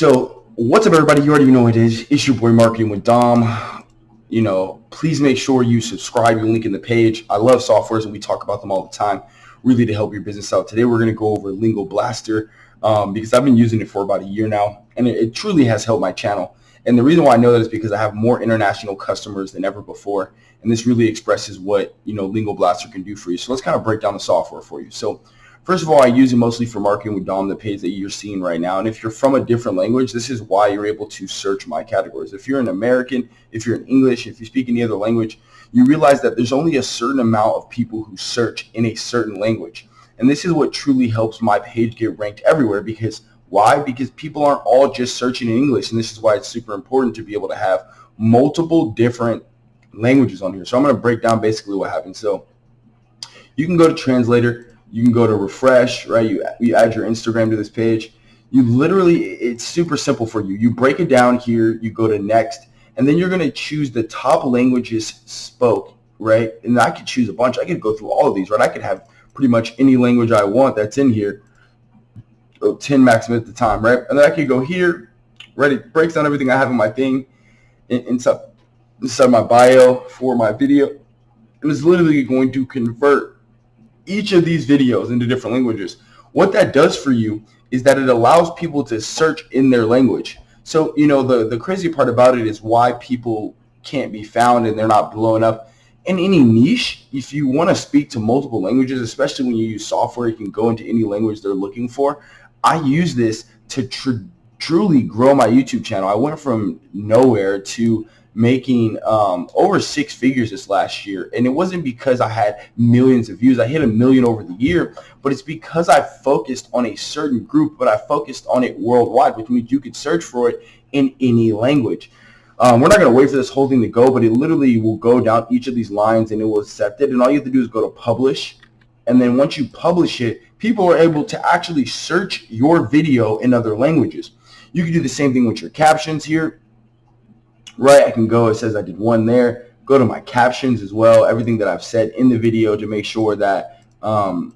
So what's up everybody? You already know it is. It's your boy Marketing with Dom. You know, please make sure you subscribe. You link in the page. I love softwares and we talk about them all the time really to help your business out. Today we're going to go over Lingo Blaster um, because I've been using it for about a year now and it, it truly has helped my channel. And the reason why I know that is because I have more international customers than ever before. And this really expresses what, you know, Lingo Blaster can do for you. So let's kind of break down the software for you. So First of all, I use it mostly for marketing with Dom, the page that you're seeing right now. And if you're from a different language, this is why you're able to search my categories. If you're an American, if you're in English, if you speak any other language, you realize that there's only a certain amount of people who search in a certain language. And this is what truly helps my page get ranked everywhere because why? Because people aren't all just searching in English. And this is why it's super important to be able to have multiple different languages on here. So I'm going to break down basically what happens. So you can go to translator you can go to refresh, right? You, you add your Instagram to this page. You literally, it's super simple for you. You break it down here, you go to next, and then you're going to choose the top languages spoke, right? And I could choose a bunch. I could go through all of these, right? I could have pretty much any language I want that's in here, oh, 10 maximum at the time, right? And then I could go here, right? It breaks down everything I have in my thing, inside, inside my bio for my video. And it's literally going to convert each of these videos into different languages. What that does for you is that it allows people to search in their language. So, you know, the, the crazy part about it is why people can't be found and they're not blowing up. In any niche, if you want to speak to multiple languages, especially when you use software, you can go into any language they're looking for. I use this to truly grow my YouTube channel. I went from nowhere to making um, over six figures this last year. And it wasn't because I had millions of views. I hit a million over the year, but it's because I focused on a certain group, but I focused on it worldwide, which means you could search for it in any language. Um, we're not going to wait for this whole thing to go, but it literally will go down each of these lines and it will accept it. And all you have to do is go to publish. And then once you publish it, people are able to actually search your video in other languages. You can do the same thing with your captions here right, I can go, it says I did one there, go to my captions as well, everything that I've said in the video to make sure that um,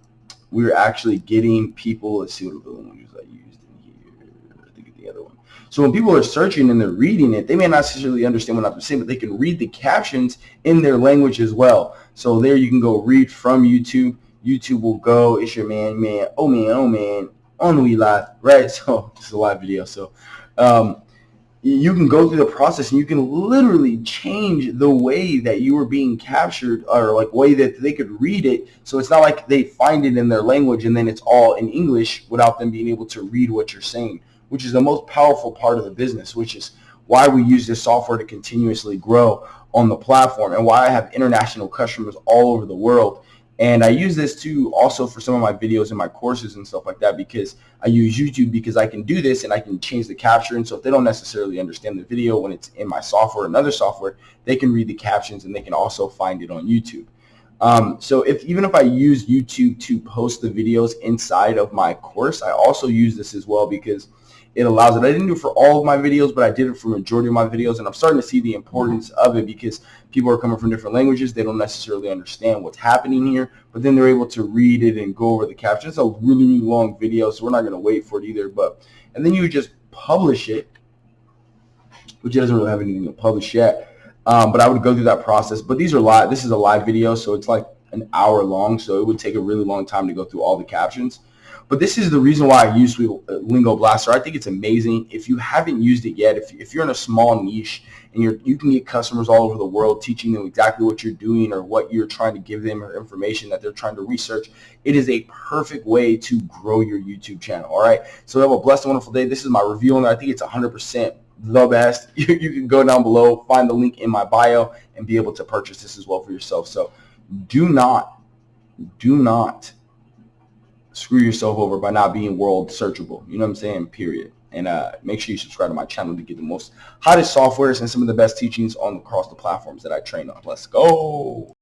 we're actually getting people, let's see what the languages I used in here, I think the other one. So when people are searching and they're reading it, they may not necessarily understand what I'm saying, but they can read the captions in their language as well. So there you can go read from YouTube. YouTube will go, it's your man, man, oh man, oh man, on we live, right? So it's a live video. So um, you can go through the process and you can literally change the way that you were being captured or like way that they could read it so it's not like they find it in their language and then it's all in English without them being able to read what you're saying which is the most powerful part of the business which is why we use this software to continuously grow on the platform and why I have international customers all over the world and I use this too also for some of my videos and my courses and stuff like that because I use YouTube because I can do this and I can change the caption. So if they don't necessarily understand the video when it's in my software another software, they can read the captions and they can also find it on YouTube. Um, so if even if I use YouTube to post the videos inside of my course, I also use this as well because it allows it. I didn't do it for all of my videos, but I did it for majority of my videos, and I'm starting to see the importance of it because people are coming from different languages. They don't necessarily understand what's happening here, but then they're able to read it and go over the captions. It's a really, really long video, so we're not going to wait for it either. But And then you just publish it, which it doesn't really have anything to publish yet. Um, but I would go through that process. But these are live. This is a live video, so it's like an hour long, so it would take a really long time to go through all the captions. But this is the reason why I use Lingo Blaster. I think it's amazing. If you haven't used it yet, if, if you're in a small niche and you're, you can get customers all over the world teaching them exactly what you're doing or what you're trying to give them or information that they're trying to research, it is a perfect way to grow your YouTube channel. All right. So have a blessed, wonderful day. This is my review on it. I think it's 100% the best. You, you can go down below, find the link in my bio, and be able to purchase this as well for yourself. So do not, do not screw yourself over by not being world searchable. You know what I'm saying? Period. And uh, make sure you subscribe to my channel to get the most hottest softwares and some of the best teachings on across the platforms that I train on. Let's go.